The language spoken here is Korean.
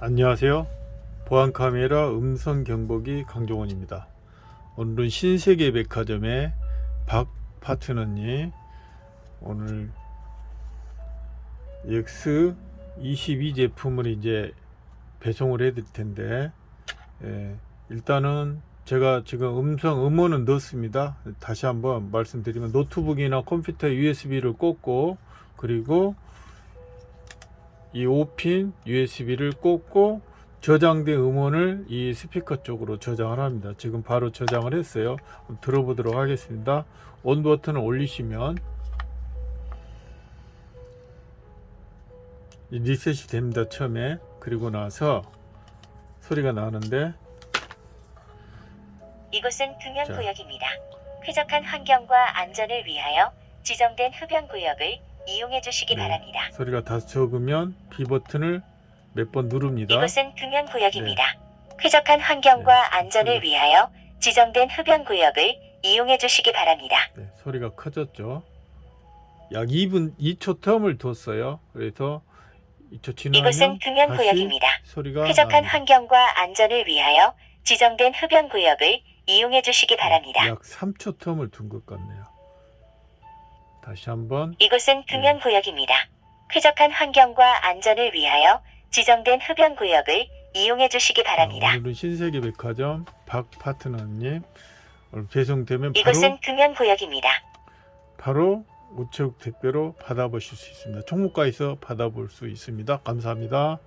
안녕하세요. 보안카메라 음성 경보기 강종원입니다. 오늘은 신세계 백화점의 박 파트너님 오늘 X22 제품을 이제 배송을 해 드릴 텐데 예, 일단은 제가 지금 음성 음원은 넣었습니다. 다시 한번 말씀드리면 노트북이나 컴퓨터 USB를 꽂고 그리고 이 5핀 USB를 꽂고 저장된 음원을 이 스피커 쪽으로 저장을 합니다. 지금 바로 저장을 했어요. 들어보도록 하겠습니다. 온 버튼을 올리시면 이 리셋이 됩니다. 처음에 그리고 나서 소리가 나는데 이곳은 자. 금연구역입니다. 쾌적한 환경과 안전을 위하여 지정된 흡연구역을 이용해 주시기 네. 바랍니다. 소리가 다소 적으면 B 버튼을 몇 번 누릅니다. 이곳은 금연구역입니다. 쾌적한 환경과 네. 안전을 위하여 지정된 흡연구역을 이용해 주시기 바랍니다. 네, 소리가 커졌죠. 약 2분 2초 텀을 뒀어요. 그래서 2초 지나면 이곳은 금연구역입니다. 소리가 쾌적한 납니다. 환경과 안전을 위하여 지정된 흡연구역을 이용해 주시기 바랍니다. 약 3초 텀을 둔 것 같네요. 다시 한번 이곳은 금연구역입니다. 쾌적한 환경과 안전을 위하여 지정된 흡연구역을 이용해 주시기 바랍니다. 아, 오늘은 신세계 백화점 박 파트너님 오늘 배송되면 이곳은 금연구역입니다. 바로 우체국 택배로 받아보실 수 있습니다. 총무과에서 받아볼 수 있습니다. 감사합니다.